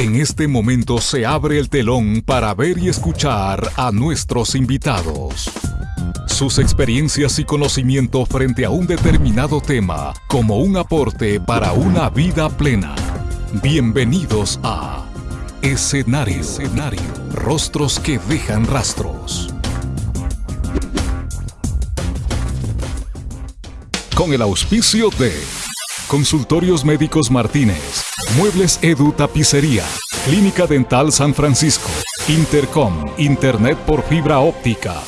En este momento se abre el telón para ver y escuchar a nuestros invitados. Sus experiencias y conocimiento frente a un determinado tema como un aporte para una vida plena. Bienvenidos a Escenario, Escenario. Rostros que dejan rastros. Con el auspicio de Consultorios Médicos Martínez, Muebles Edu Tapicería, Clínica Dental San Francisco, Intercom, Internet por fibra óptica.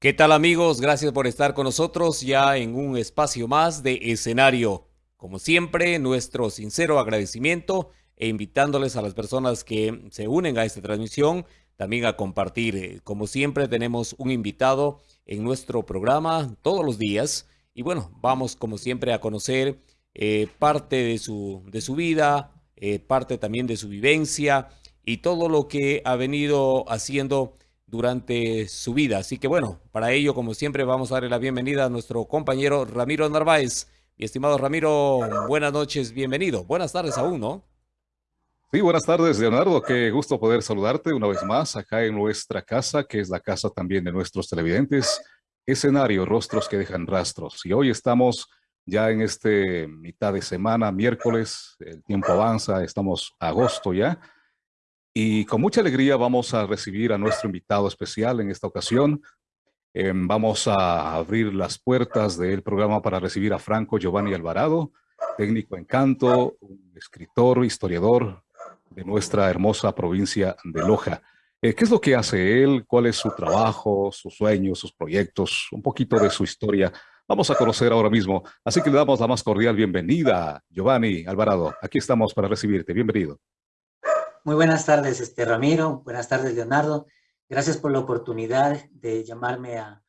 ¿Qué tal amigos? Gracias por estar con nosotros ya en un espacio más de escenario. Como siempre, nuestro sincero agradecimiento e invitándoles a las personas que se unen a esta transmisión también a compartir. Como siempre, tenemos un invitado en nuestro programa todos los días y bueno, vamos como siempre a conocer eh, parte de su, de su vida, eh, parte también de su vivencia y todo lo que ha venido haciendo durante su vida. Así que bueno, para ello, como siempre, vamos a darle la bienvenida a nuestro compañero Ramiro Narváez. Mi estimado Ramiro, buenas noches, bienvenido. Buenas tardes aún, ¿no? Sí, buenas tardes, Leonardo. Qué gusto poder saludarte una vez más acá en nuestra casa, que es la casa también de nuestros televidentes escenario, rostros que dejan rastros. Y hoy estamos ya en este mitad de semana, miércoles, el tiempo avanza, estamos agosto ya. Y con mucha alegría vamos a recibir a nuestro invitado especial en esta ocasión. Em, vamos a abrir las puertas del programa para recibir a Franco Giovanni Alvarado, técnico en canto, escritor, historiador de nuestra hermosa provincia de Loja. Eh, ¿Qué es lo que hace él? ¿Cuál es su trabajo, sus sueños, sus proyectos? Un poquito de su historia. Vamos a conocer ahora mismo. Así que le damos la más cordial bienvenida, Giovanni Alvarado. Aquí estamos para recibirte. Bienvenido. Muy buenas tardes, este Ramiro. Buenas tardes, Leonardo. Gracias por la oportunidad de llamarme a,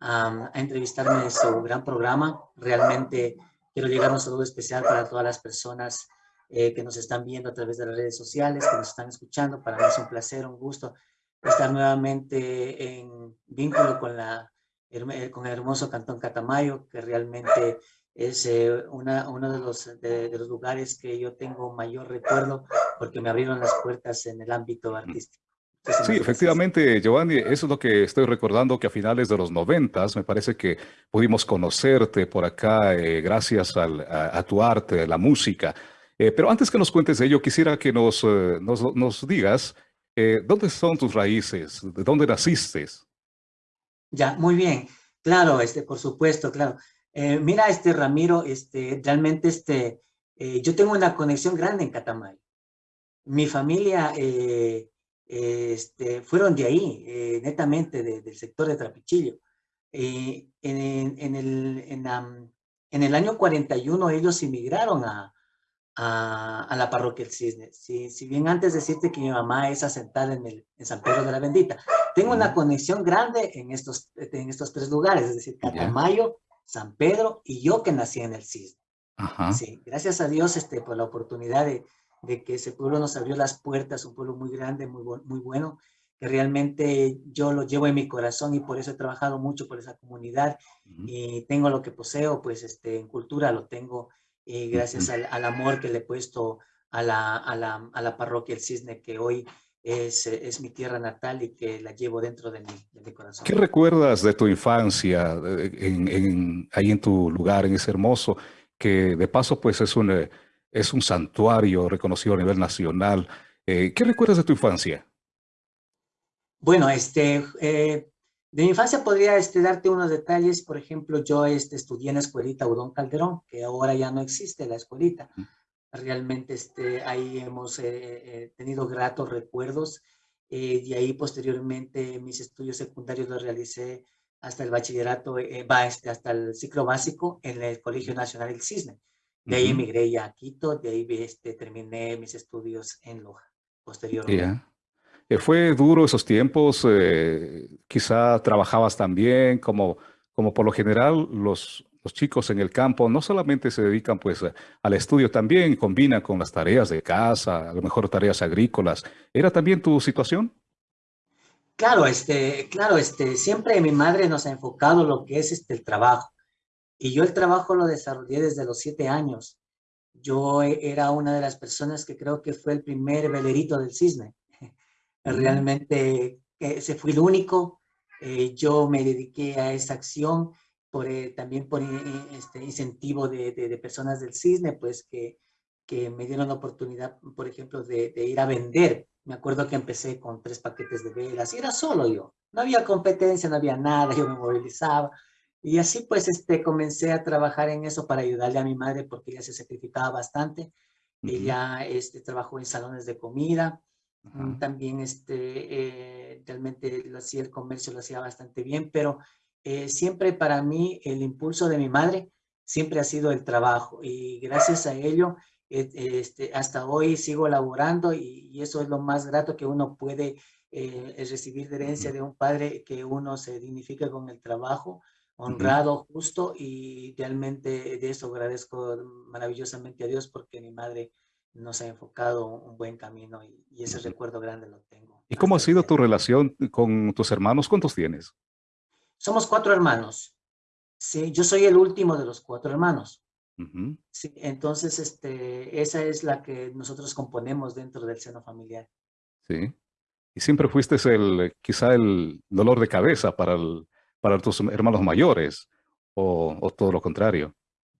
a, entrevistarme en su gran programa. Realmente quiero llegar a un saludo especial para todas las personas eh, que nos están viendo a través de las redes sociales, que nos están escuchando. Para mí es un placer, un gusto estar nuevamente en vínculo con, la, con el hermoso Cantón Catamayo, que realmente es eh, una, uno de los, de, los lugares que yo tengo mayor recuerdo porque me abrieron las puertas en el ámbito artístico. Sí, efectivamente, Giovanni, eso es lo que estoy recordando, que a finales de los noventas me parece que pudimos conocerte por acá eh, gracias al, a, a, tu arte, la música. Eh, pero antes que nos cuentes de ello, quisiera que nos, eh, nos, nos, digas eh, dónde son tus raíces, de dónde naciste. Ya, muy bien. Claro, este, por supuesto, claro. mira, este Ramiro, este, realmente este, yo tengo una conexión grande en Catamayo. Mi familia este, fueron de ahí, netamente del sector de Trapichillo. En, en, el, en, en el año 41 ellos emigraron a, a, la parroquia El Cisne. Si, si bien antes decirte que mi mamá es asentada en, el, en San Pedro de la Bendita, tengo una conexión grande en estos, en estos tres lugares, es decir, Catamayo, San Pedro y yo que nací en el Cisne. Sí, gracias a Dios este, por la oportunidad de, de, que ese pueblo nos abrió las puertas, un pueblo muy grande, muy, muy bueno, que realmente yo lo llevo en mi corazón y por eso he trabajado mucho por esa comunidad y tengo lo que poseo, pues este, en cultura lo tengo y gracias al, al, amor que le he puesto a la, a la, a la parroquia El Cisne, que hoy es, es, mi tierra natal y que la llevo dentro de mi, de mi corazón. ¿Qué recuerdas de tu infancia en, en, ahí en tu lugar, en ese hermoso, que de paso pues es un, eh, es un santuario reconocido a nivel nacional? Eh, ¿Qué recuerdas de tu infancia? Bueno, este, eh, de mi infancia podría este, darte unos detalles. Por ejemplo, yo este, estudié en la escuelita Udón Calderón, que ahora ya no existe la escuelita. Realmente este, ahí hemos eh, eh, tenido gratos recuerdos. Eh, y ahí posteriormente mis estudios secundarios los realicé hasta el bachillerato, eh, va este, hasta el ciclo básico en el Colegio Nacional del Cisne. De ahí emigré ya a Quito, de ahí este, terminé mis estudios en Loja, posteriormente. Eh, ¿Fue duro esos tiempos? Eh, quizá trabajabas también, como, como por lo general los, los chicos en el campo no solamente se dedican pues al estudio, también combinan con las tareas de casa, a lo mejor tareas agrícolas. ¿Era también tu situación? Claro, este, claro, este, siempre mi madre nos ha enfocado lo que es este, el trabajo. Y yo el trabajo lo desarrollé desde los siete años. yo era una de las personas que creo que fue el primer velerito del cisne. Realmente ese fue el único. Eh, yo me dediqué a esa acción por, eh, también por este incentivo de, de, personas del cisne, pues que, que me dieron la oportunidad, por ejemplo, de, de, ir a vender. Me acuerdo que empecé con tres paquetes de velas y era solo yo. No había competencia, no había nada, yo me movilizaba. Y así pues este, comencé a trabajar en eso para ayudarle a mi madre porque ella se sacrificaba bastante. Ella este, trabajó en salones de comida. También este, eh, realmente lo hacía el comercio, lo hacía bastante bien, pero eh, siempre para mí el impulso de mi madre siempre ha sido el trabajo y gracias a ello eh, este, hasta hoy sigo laborando y, y, eso es lo más grato que uno puede recibir de herencia de un padre que uno se dignifique con el trabajo honrado, justo y realmente de eso agradezco maravillosamente a Dios porque mi madre nos ha enfocado un buen camino y, ese recuerdo grande lo tengo. ¿Y cómo ha sido tu relación con tus hermanos? ¿Cuántos tienes? Somos cuatro hermanos. Sí, yo soy el último de los cuatro hermanos. Sí, entonces este, esa es la que nosotros componemos dentro del seno familiar. Sí. Y siempre fuiste el, quizá el dolor de cabeza para el, para tus hermanos mayores o, todo lo contrario?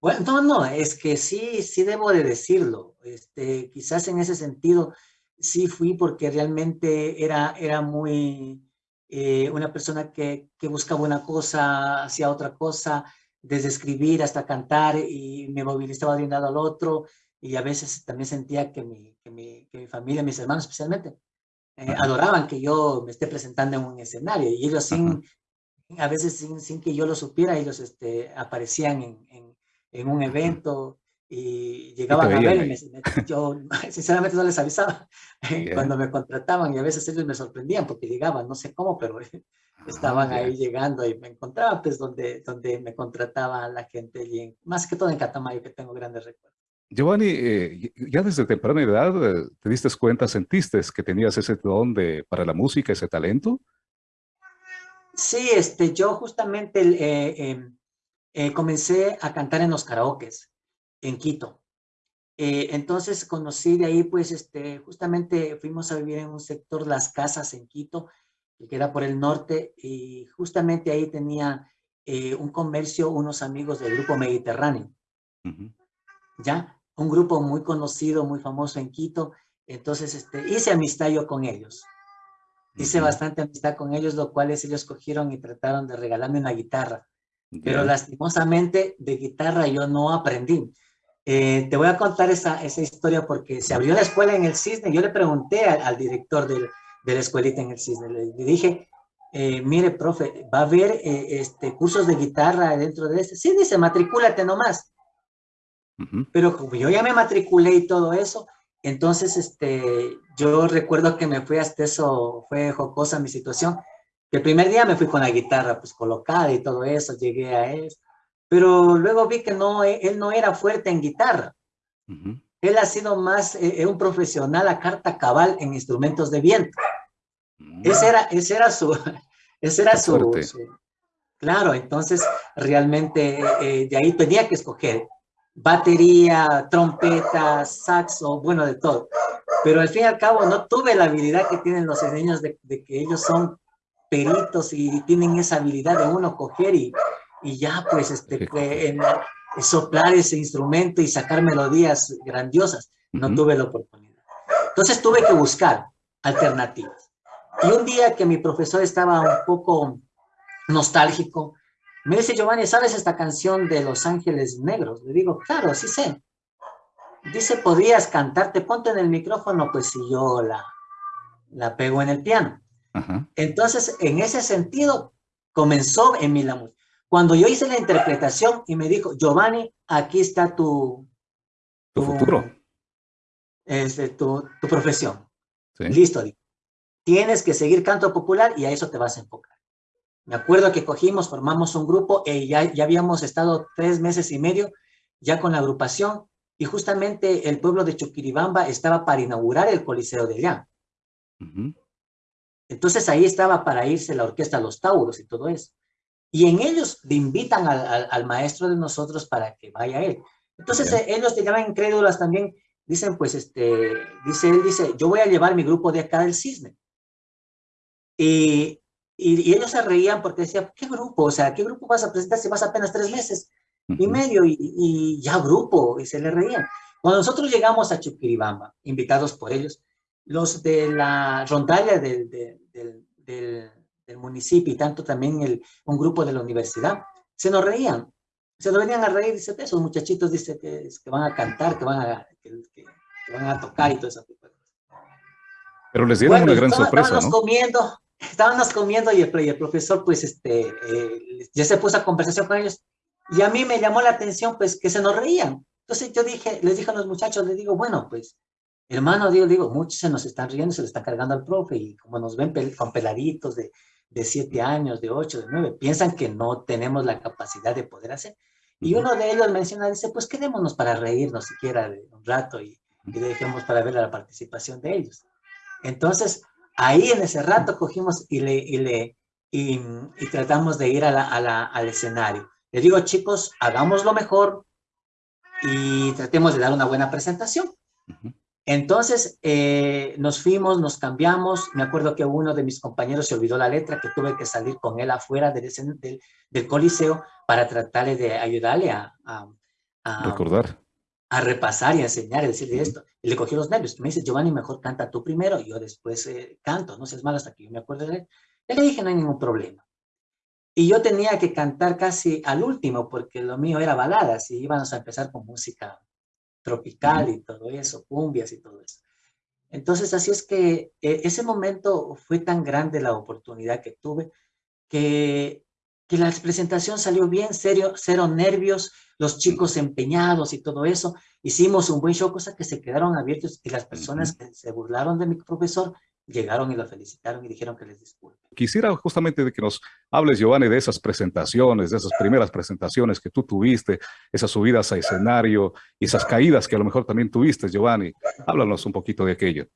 Bueno, no, no, es que sí, sí debo de decirlo. Este, quizás en ese sentido sí fui porque realmente era, era muy eh, una persona que, que, buscaba una cosa, hacía otra cosa, desde escribir hasta cantar y me movilizaba de un lado al otro y a veces también sentía que mi, que mi, que mi familia, mis hermanos especialmente, eh, adoraban que yo me esté presentando en un escenario y ellos sin, a veces sin, sin, que yo lo supiera, ellos este, aparecían en, en, en un evento y llegaban a ver y yo sinceramente no les avisaba cuando me contrataban y a veces ellos me sorprendían porque llegaban, no sé cómo, pero ah, estaban ahí llegando y me encontraba pues donde, donde me contrataba la gente y más que todo en Catamayo que tengo grandes recuerdos. Giovanni, eh, ya desde temprana edad eh, te diste cuenta, sentiste que tenías ese don de, para la música, ese talento. Sí, este, yo justamente eh, em, eh, comencé a cantar en los karaokes en Quito. Eh, entonces conocí de ahí, pues, este, justamente fuimos a vivir en un sector, Las Casas en Quito, que era por el norte, y justamente ahí tenía un comercio, unos amigos del grupo Mediterráneo. ¿Ya? Un grupo muy conocido, muy famoso en Quito. Entonces, este, hice amistad yo con ellos. Hice bastante amistad con ellos, lo cual ellos cogieron y trataron de regalarme una guitarra. Pero lastimosamente de guitarra yo no aprendí. Eh, te voy a contar esa, esa historia porque se abrió la escuela en el Cisne. Yo le pregunté al, director de la escuelita en el Cisne. Le, dije, eh, mire, profe, ¿va a haber eh, este, cursos de guitarra dentro de este? Sí, dice, matricúlate nomás. Pero como yo ya me matriculé y todo eso, entonces, este, yo recuerdo que me fui hasta eso, fue jocosa mi situación. El primer día me fui con la guitarra pues colocada y todo eso, llegué a eso. Pero luego vi que no, e, él no era fuerte en guitarra. Él ha sido más eh, eh, un profesional a carta cabal en instrumentos de viento. Mm. Ese, era, ese era su... Ese era su, Claro, entonces realmente eh, de ahí tenía que escoger batería, trompeta, saxo, bueno, de todo. Pero al fin y al cabo no tuve la habilidad que tienen los niños de, que ellos son peritos y tienen esa habilidad de uno coger y, y ya pues este, en, soplar ese instrumento y sacar melodías grandiosas. No tuve la oportunidad. Entonces tuve que buscar alternativas. Y un día que mi profesor estaba un poco nostálgico, me dice, Giovanni, ¿sabes esta canción de Los Ángeles Negros? Le digo, claro, sí sé. Dice, ¿podrías cantarte? Ponte en el micrófono, pues si yo la, la pego en el piano. Entonces, en ese sentido, comenzó en mí la música. Cuando yo hice la interpretación y me dijo, Giovanni, aquí está tu... Tu, futuro. Este, tu, tu profesión. Listo. Tienes que seguir canto popular y a eso te vas a enfocar. Me acuerdo que cogimos, formamos un grupo y eh, ya, ya habíamos estado tres meses y medio ya con la agrupación y justamente el pueblo de Chuquiribamba estaba para inaugurar el Coliseo de allá. Entonces ahí estaba para irse la orquesta Los Tauros y todo eso. Y en ellos le invitan al, al, maestro de nosotros para que vaya él. Entonces eh, ellos llegaban incrédulas también, dicen pues, este, dice él, dice, yo voy a llevar mi grupo de acá del cisne. Y, y, ellos se reían porque decían, ¿qué grupo? O sea, ¿qué grupo vas a presentar si vas apenas tres meses y medio? Y, y, ya grupo, y se le reían. Cuando nosotros llegamos a Chuquiribamba, invitados por ellos, los de la rondalla del, del, del, del municipio y tanto también el, un grupo de la universidad, se nos reían se lo venían a reír, dice, esos muchachitos, dice, que, que van a cantar, que van a, que, van a tocar y todo eso. Pero les dieron una gran sorpresa, estábamos comiendo, estábamos comiendo y el, el profesor, pues, este, eh, ya se puso a conversación con ellos. Y a mí me llamó la atención, pues, que se nos reían. Entonces yo dije, les dije a los muchachos, les digo, bueno, pues, hermano, digo, digo, muchos se nos están riendo, se le está cargando al profe, y como nos ven con peladitos de, de siete años, de ocho, de nueve, piensan que no tenemos la capacidad de poder hacer. Y uno de ellos menciona, dice, pues quedémonos para reírnos siquiera de un rato y, y dejemos para ver la participación de ellos. Entonces, ahí en ese rato cogimos y le, y le y, tratamos de ir a la, a la, al escenario. Le digo, chicos, hagamos lo mejor y tratemos de dar una buena presentación. Entonces eh, nos fuimos, nos cambiamos. Me acuerdo que uno de mis compañeros se olvidó la letra, que tuve que salir con él afuera del, del, del coliseo para tratarle de ayudarle a, recordar. A repasar y a enseñar y decirle esto. Y le cogió los nervios. Me dice, Giovanni, mejor canta tú primero y yo después eh, canto. No seas malo hasta que yo me acuerdo de él. le dije, no hay ningún problema. Y yo tenía que cantar casi al último porque lo mío era baladas y íbamos a empezar con música tropical y todo eso, cumbias y todo eso. Entonces, así es que eh, ese momento fue tan grande la oportunidad que tuve que, que la presentación salió bien, serio, cero nervios, los chicos empeñados y todo eso. Hicimos un buen show, cosa que se quedaron abiertos y las personas que se burlaron de mi profesor llegaron y lo felicitaron y dijeron que les disculpe. Quisiera justamente de que nos hables, Giovanni, de esas presentaciones, de esas primeras presentaciones que tú tuviste, esas subidas a escenario y esas caídas que a lo mejor también tuviste, Giovanni. Háblanos un poquito de aquello.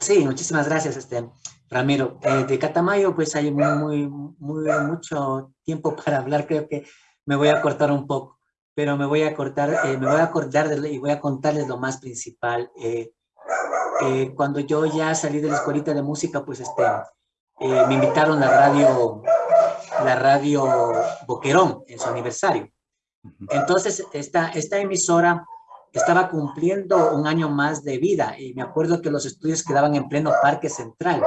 Sí, muchísimas gracias, este, Ramiro. Eh, de Catamayo, pues hay muy, muy, mucho tiempo para hablar, creo que me voy a cortar un poco, pero me voy a cortar, eh, me voy a acordar y voy a contarles lo más principal. Eh, eh, cuando yo ya salí de la escuelita de música, pues este, eh, me invitaron la radio, la radio Boquerón en su aniversario. Entonces, esta, esta emisora estaba cumpliendo un año más de vida y me acuerdo que los estudios quedaban en pleno Parque Central.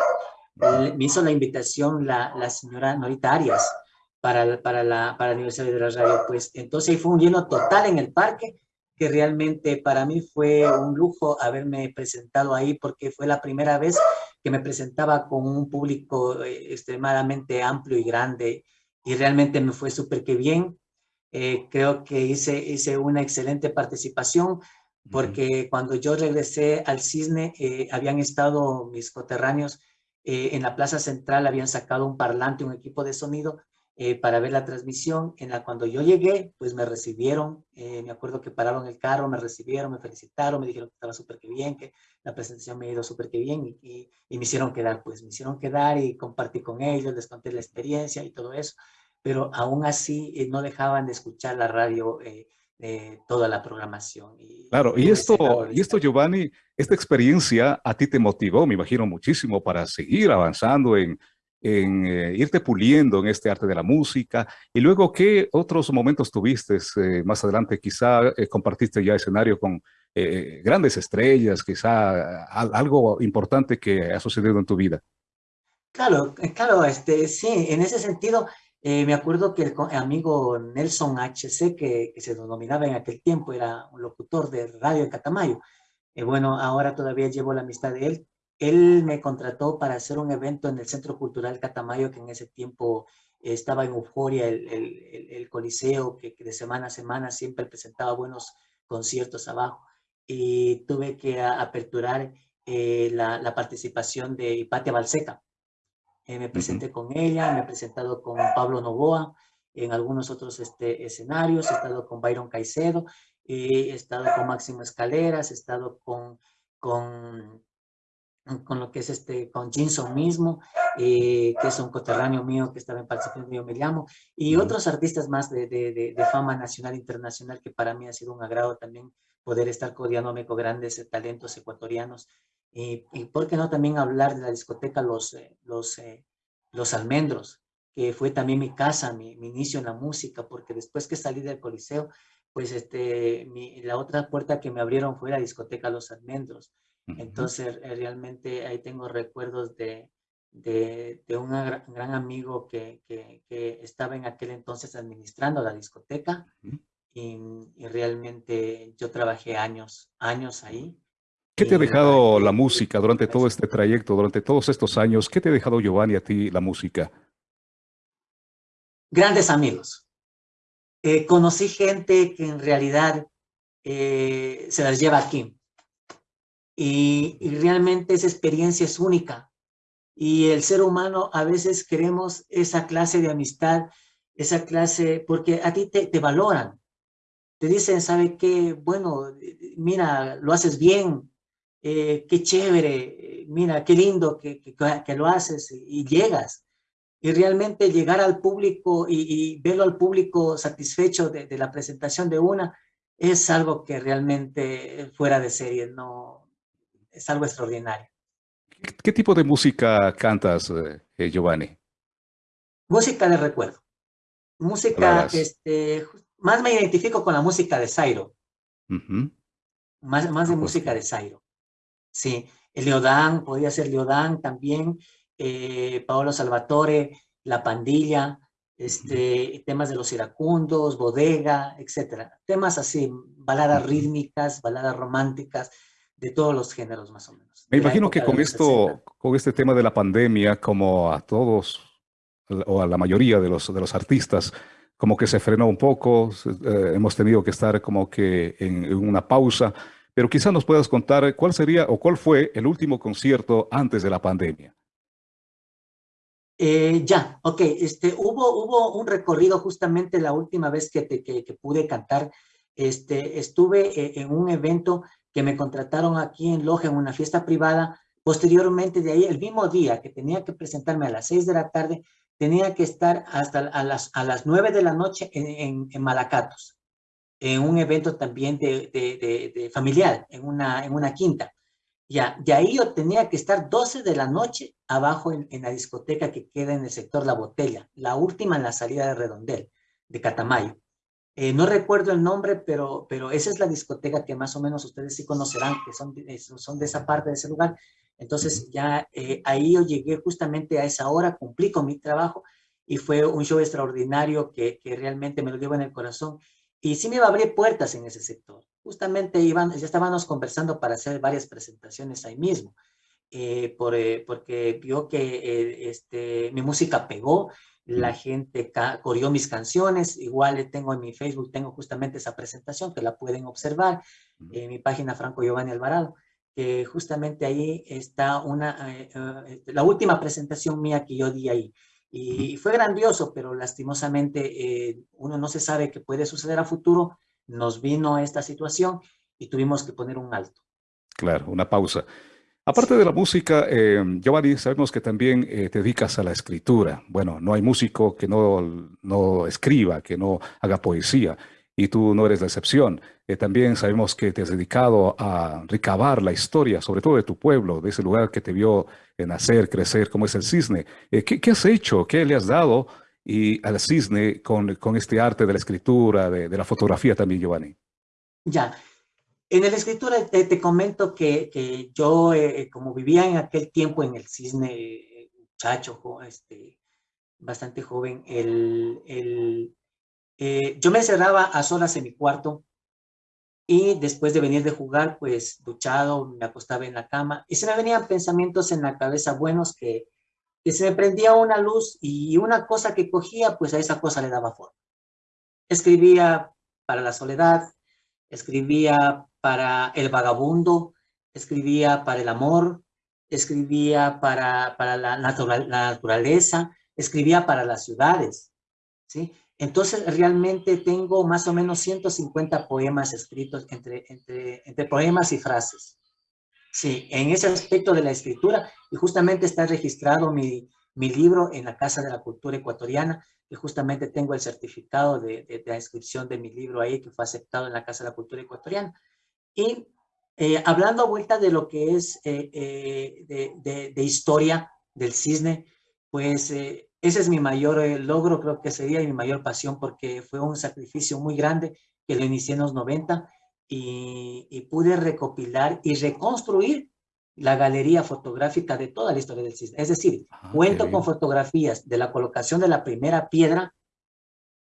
Me hizo la invitación la, la señora Norita Arias para, para, la, para el aniversario de la radio. Pues entonces ahí fue un lleno total en el parque que realmente para mí fue un lujo haberme presentado ahí porque fue la primera vez que me presentaba con un público eh, extremadamente amplio y grande y realmente me fue súper que bien. Eh, creo que hice, hice una excelente participación porque cuando yo regresé al Cisne eh, habían estado mis coterráneos en la plaza central, habían sacado un parlante, un equipo de sonido eh, para ver la transmisión. En la cuando yo llegué, pues me recibieron, eh, me acuerdo que pararon el carro, me recibieron, me felicitaron, me dijeron que estaba súper que bien, que la presentación me ha ido súper que bien y, y, me hicieron quedar, pues me hicieron quedar y compartí con ellos, les conté la experiencia y todo eso, pero aún así eh, no dejaban de escuchar la radio toda la programación. Y, claro, y esto, y esto, Giovanni, esta experiencia a ti te motivó, me imagino, muchísimo para seguir avanzando en, en eh, irte puliendo en este arte de la música? Y luego, ¿qué otros momentos tuviste eh, más adelante? Quizá eh, compartiste ya escenario con grandes estrellas, quizá algo importante que ha sucedido en tu vida. Claro, claro, este, sí, en ese sentido, me acuerdo que el amigo Nelson HC, que, que, se denominaba en aquel tiempo, era un locutor de radio en Catamayo. bueno, ahora todavía llevo la amistad de él él me contrató para hacer un evento en el Centro Cultural Catamayo, que en ese tiempo estaba en euforia, el, el, coliseo, que, de semana a semana siempre presentaba buenos conciertos abajo. Y tuve que aperturar eh, la, participación de Hipatia Balseca. Eh, me presenté con ella, me he presentado con Pablo Novoa en algunos otros este, escenarios, he estado con Byron Caicedo, he estado con Máximo Escaleras, he estado con, con con lo que es este, con Jinson mismo, eh, que es un coterráneo mío que estaba en participación, yo me llamo, y otros artistas más de, de, de, fama nacional e internacional que para mí ha sido un agrado también poder estar codeándome con grandes talentos ecuatorianos. y por qué no también hablar de la discoteca Los, eh, los, eh, los Almendros, que fue también mi casa, mi, mi, inicio en la música, porque después que salí del Coliseo, pues este, mi, la otra puerta que me abrieron fue la discoteca Los Almendros. Entonces, eh, realmente ahí tengo recuerdos de, de, de un gran, amigo que, que, que, estaba en aquel entonces administrando la discoteca y, y, realmente yo trabajé años, años ahí. ¿Qué te ha dejado la música durante todo este trayecto, durante todos estos años? ¿Qué te ha dejado, Giovanni, a ti la música? Grandes amigos. Eh, conocí gente que en realidad eh, se las lleva aquí y, realmente esa experiencia es única. Y el ser humano a veces queremos esa clase de amistad, esa clase, porque a ti te, te valoran. Te dicen, ¿sabe qué? Bueno, mira, lo haces bien, eh, qué chévere, mira, qué lindo que, que, lo haces y llegas. Y realmente llegar al público y, verlo al público satisfecho de, de, la presentación de una es algo que realmente fuera de serie, no, es algo extraordinario. ¿Qué, tipo de música cantas, eh, Giovanni? Música de recuerdo. Música, este, más me identifico con la música de Zairo. Más, más de música de Zairo. Sí, el Leodán, podría ser Leodán también, eh, Paolo Salvatore, La Pandilla, este, temas de los iracundos, bodega, etcétera. Temas así, baladas rítmicas, baladas románticas, de todos los géneros más o menos. Me imagino que con esto, con este tema de la pandemia, como a todos o a la mayoría de los, de los artistas, como que se frenó un poco, eh, hemos tenido que estar como que en, una pausa, pero quizás nos puedas contar cuál sería o cuál fue el último concierto antes de la pandemia. Eh, ya, ok, este, hubo, hubo un recorrido justamente la última vez que, te, que, pude cantar, este, estuve eh, en un evento que me contrataron aquí en Loja en una fiesta privada. Posteriormente de ahí, el mismo día que tenía que presentarme a las seis de la tarde, tenía que estar hasta a las, a las 9 de la noche en, en, Malacatos, en un evento también de, de, de, familiar, en una, en una quinta. Ya, de ahí yo tenía que estar 12 de la noche abajo en, en, la discoteca que queda en el sector La Botella, la última en la salida de Redondel, de Catamayo. Eh, no recuerdo el nombre, pero, pero esa es la discoteca que más o menos ustedes sí conocerán, que son, eh, son de esa parte de ese lugar. Entonces ya eh, ahí yo llegué justamente a esa hora, cumplí con mi trabajo y fue un show extraordinario que, que realmente me lo llevo en el corazón. Y sí me iba a abrir puertas en ese sector. Justamente iban, ya estábamos conversando para hacer varias presentaciones ahí mismo, por, porque vio que este, mi música pegó, la gente corrió mis canciones, igual tengo en mi Facebook, tengo justamente esa presentación que la pueden observar en mi página Franco Giovanni Alvarado, que justamente ahí está una, eh, eh, este, la última presentación mía que yo di ahí. Y fue grandioso, pero lastimosamente eh, uno no se sabe qué puede suceder a futuro. Nos vino esta situación y tuvimos que poner un alto. Claro, una pausa. Aparte de la música, eh, Giovanni, sabemos que también eh, te dedicas a la escritura. Bueno, no hay músico que no, no escriba, que no haga poesía, y tú no eres la excepción. Eh, también sabemos que te has dedicado a recabar la historia, sobre todo de tu pueblo, de ese lugar que te vio nacer, crecer, como es el cisne. ¿qué, ¿qué, has hecho? ¿Qué le has dado y al cisne con, con este arte de la escritura, de, de la fotografía también, Giovanni? Ya, en el escritura te, te comento que, que yo, eh, como vivía en aquel tiempo en el cisne, muchacho, este, bastante joven, el, el, eh, yo me encerraba a solas en mi cuarto y después de venir de jugar, pues duchado, me acostaba en la cama y se me venían pensamientos en la cabeza buenos que, que se me prendía una luz y una cosa que cogía, pues a esa cosa le daba forma. Escribía para la soledad, escribía para el vagabundo, escribía para el amor, escribía para, para la, naturaleza, escribía para las ciudades, ¿sí? Entonces, realmente tengo más o menos 150 poemas escritos entre, entre, entre poemas y frases. Sí, en ese aspecto de la escritura, y justamente está registrado mi, mi libro en la Casa de la Cultura Ecuatoriana, que justamente tengo el certificado de, de, la inscripción de mi libro ahí, que fue aceptado en la Casa de la Cultura Ecuatoriana. Y eh, hablando a vuelta de lo que es eh, eh, de, de, historia del cisne, pues ese es mi mayor logro, creo que sería mi mayor pasión, porque fue un sacrificio muy grande que lo inicié en los 90 y, y pude recopilar y reconstruir la galería fotográfica de toda la historia del cisne. Es decir, ah, cuento con fotografías de la colocación de la primera piedra,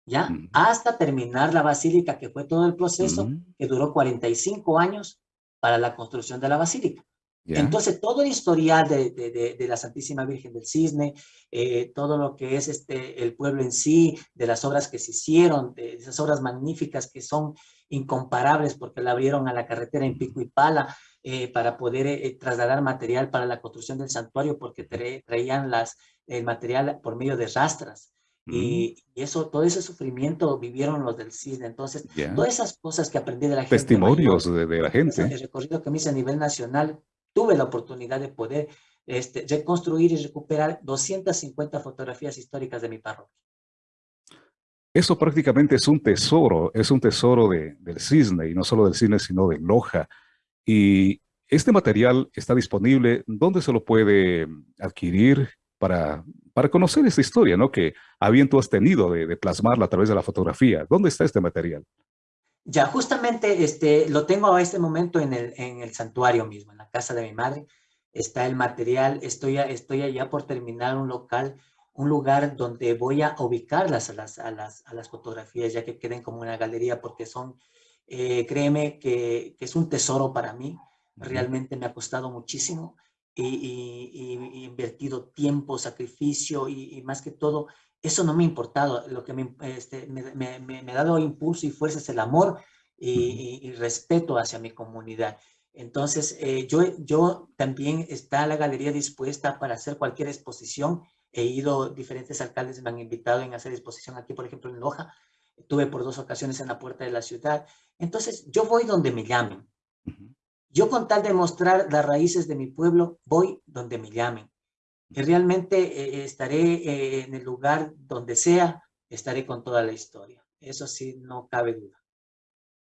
¿ya? Hasta terminar la basílica, que fue todo el proceso, que duró 45 años para la construcción de la basílica. Entonces, todo el historial de, de, la Santísima Virgen del Cisne, eh, todo lo que es este, el pueblo en sí, de las obras que se hicieron, de esas obras magníficas que son incomparables porque la abrieron a la carretera en pico y pala, eh, para poder eh, trasladar material para la construcción del santuario porque traían las, el material por medio de rastras. Y, mm. eso, todo ese sufrimiento vivieron los del cisne. Entonces, todas esas cosas que aprendí de la gente. Testimonios de, la gente. El recorrido que me hice a nivel nacional, tuve la oportunidad de poder este, reconstruir y recuperar 250 fotografías históricas de mi parroquia. Eso prácticamente es un tesoro, es un tesoro de, del cisne, y no solo del cisne, sino de Loja. Y este material está disponible, ¿dónde se lo puede adquirir para, para conocer esta historia, ¿no? Que a bien tú has tenido de, plasmarla a través de la fotografía. ¿Dónde está este material? Ya, justamente este, lo tengo a este momento en el, en el santuario mismo, en la casa de mi madre. Está el material, estoy, estoy allá por terminar un local, un lugar donde voy a ubicarlas a las, a las, a las fotografías, ya que queden como una galería, porque son eh, créeme que, es un tesoro para mí. Realmente me ha costado muchísimo y, he invertido tiempo, sacrificio y, más que todo, eso no me ha importado. Lo que me, este, me, ha dado impulso y fuerza es el amor y, respeto hacia mi comunidad. Entonces, eh, yo, yo también está la galería dispuesta para hacer cualquier exposición. He ido, diferentes alcaldes me han invitado en hacer exposición aquí, por ejemplo, en Loja. Tuve por dos ocasiones en la puerta de la ciudad. Entonces, yo voy donde me llamen. Yo con tal de mostrar las raíces de mi pueblo, voy donde me llamen. Y realmente eh, estaré eh, en el lugar donde sea, estaré con toda la historia. Eso sí, no cabe duda.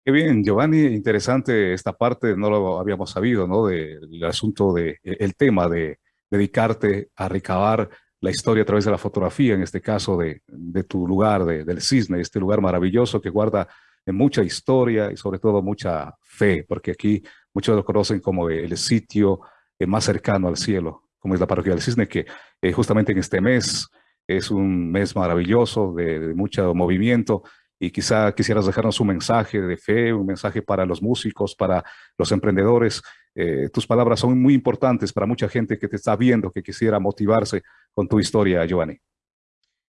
Qué bien, Giovanni, interesante esta parte, no lo habíamos sabido, ¿no? Del asunto de, e, el tema de dedicarte a recabar la historia a través de la fotografía, en este caso de, de tu lugar, del cisne, este lugar maravilloso que guarda mucha historia y sobre todo mucha fe, porque aquí muchos lo conocen como el sitio eh, más cercano al cielo, como es la parroquia del cisne, que eh, justamente en este mes es un mes maravilloso de, mucho movimiento y quizá quisieras dejarnos un mensaje de fe, un mensaje para los músicos, para los emprendedores. Eh, tus palabras son muy importantes para mucha gente que te está viendo, que quisiera motivarse con tu historia, Giovanni.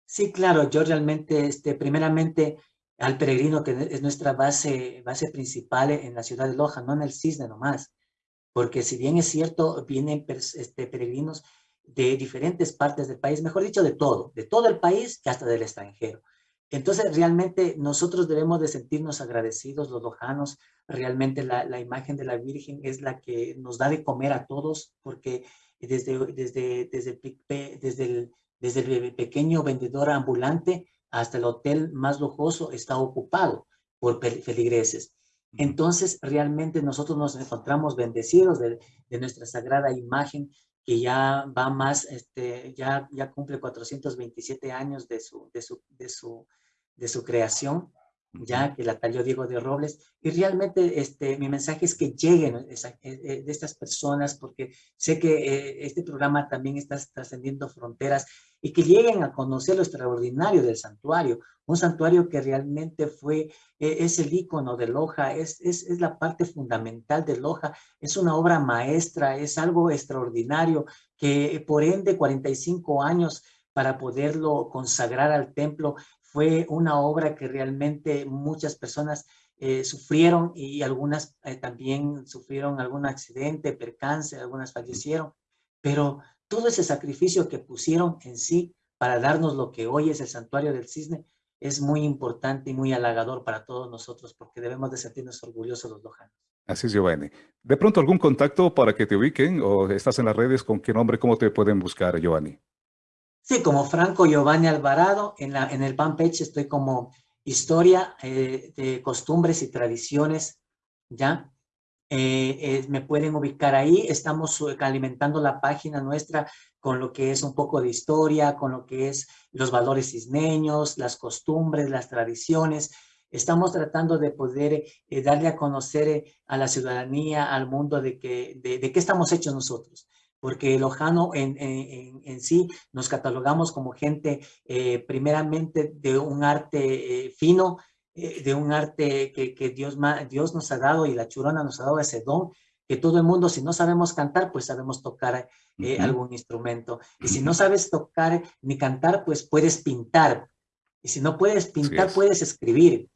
Sí, claro, yo realmente, este, primeramente, al peregrino, que es nuestra base, base principal en la ciudad de Loja, no en el Cisne nomás. Porque si bien es cierto, vienen este, peregrinos de diferentes partes del país, mejor dicho, de todo, de todo el país y hasta del extranjero. Entonces, realmente nosotros debemos de sentirnos agradecidos, los lojanos. Realmente la, la, imagen de la Virgen es la que nos da de comer a todos, porque desde, desde, desde, desde, el, desde el pequeño vendedor ambulante hasta el hotel más lujoso está ocupado por feligreses. Entonces, realmente nosotros nos encontramos bendecidos de, nuestra sagrada imagen que ya va más, este, ya, ya cumple 427 años de su, de su, de su, de su creación ya que la talló Diego de Robles, y realmente este, mi mensaje es que lleguen eh, eh, de estas personas, porque sé que eh, este programa también está trascendiendo fronteras, y que lleguen a conocer lo extraordinario del santuario, un santuario que realmente fue, es el icono de Loja, es, es, es la parte fundamental de Loja, es una obra maestra, es algo extraordinario, que por ende 45 años para poderlo consagrar al templo fue una obra que realmente muchas personas eh, sufrieron y algunas eh, también sufrieron algún accidente, percance, algunas fallecieron, pero todo ese sacrificio que pusieron en sí para darnos lo que hoy es el Santuario del Cisne es muy importante y muy halagador para todos nosotros porque debemos de sentirnos orgullosos los lojanos. Así es, Giovanni. ¿De pronto algún contacto para que te ubiquen o estás en las redes? ¿Con qué nombre? ¿Cómo te pueden buscar, Giovanni? Sí, como Franco Giovanni Alvarado. En, la, en el fanpage estoy como Historia eh, de Costumbres y Tradiciones, ¿ya? Eh, eh, me pueden ubicar ahí. Estamos alimentando la página nuestra con lo que es un poco de historia, con lo que es los valores ismeños, las costumbres, las tradiciones. Estamos tratando de poder darle a conocer a la ciudadanía, al mundo, de, que, de, qué estamos hechos nosotros porque Lojano en, en, en, sí nos catalogamos como gente primeramente de un arte fino, de un arte que, que, Dios, Dios nos ha dado y la churona nos ha dado ese don, que todo el mundo, si no sabemos cantar, pues sabemos tocar eh, algún instrumento. Y si no sabes tocar ni cantar, pues puedes pintar. Y si no puedes pintar, puedes escribir.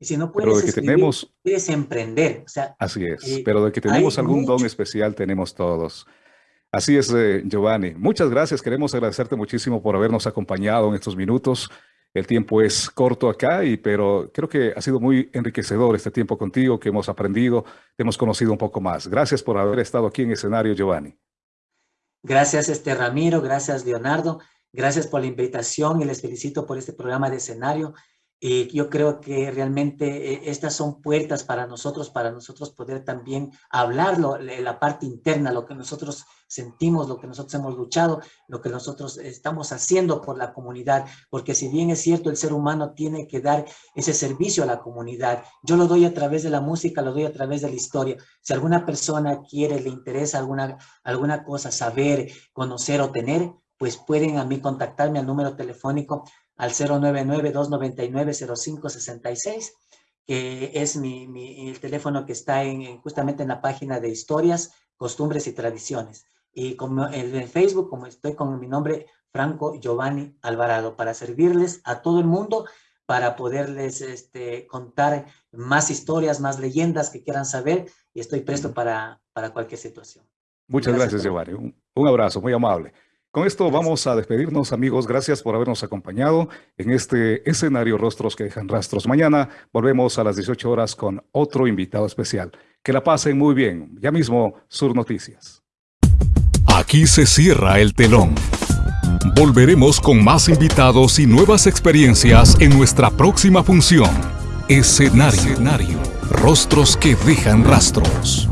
Y si no puedes escribir, tenemos... puedes emprender. O sea, Así es, eh, pero de que tenemos algún don especial, tenemos todos. Así es, eh, Giovanni. Muchas gracias. Queremos agradecerte muchísimo por habernos acompañado en estos minutos. El tiempo es corto acá, y, pero creo que ha sido muy enriquecedor este tiempo contigo, que hemos aprendido, hemos conocido un poco más. Gracias por haber estado aquí en escenario, Giovanni. Gracias, este Ramiro, gracias, Leonardo. Gracias por la invitación y les felicito por este programa de escenario. Y yo creo que realmente eh, estas son puertas para nosotros, para nosotros poder también hablarlo, la parte interna, lo que nosotros sentimos, lo que nosotros hemos luchado, lo que nosotros estamos haciendo por la comunidad, porque si bien es cierto, el ser humano tiene que dar ese servicio a la comunidad, yo lo doy a través de la música, lo doy a través de la historia. Si alguna persona quiere, le interesa alguna, alguna cosa, saber, conocer o tener, pues pueden a mí contactarme al número telefónico al 099-299-0566, que es mi, mi, el teléfono que está en, justamente en la página de historias, costumbres y tradiciones. Y como en Facebook, como estoy con mi nombre, Franco Giovanni Alvarado, para servirles a todo el mundo, para poderles este, contar más historias, más leyendas que quieran saber, y estoy presto para, para cualquier situación. Muchas gracias, gracias Giovanni. un abrazo, muy amable. Con esto vamos a despedirnos, amigos. Gracias por habernos acompañado en este escenario Rostros que dejan rastros. Mañana volvemos a las 18 horas con otro invitado especial. Que la pasen muy bien. Ya mismo, Sur Noticias. Aquí se cierra el telón. Volveremos con más invitados y nuevas experiencias en nuestra próxima función. Escenario. Escenario. Rostros que dejan rastros.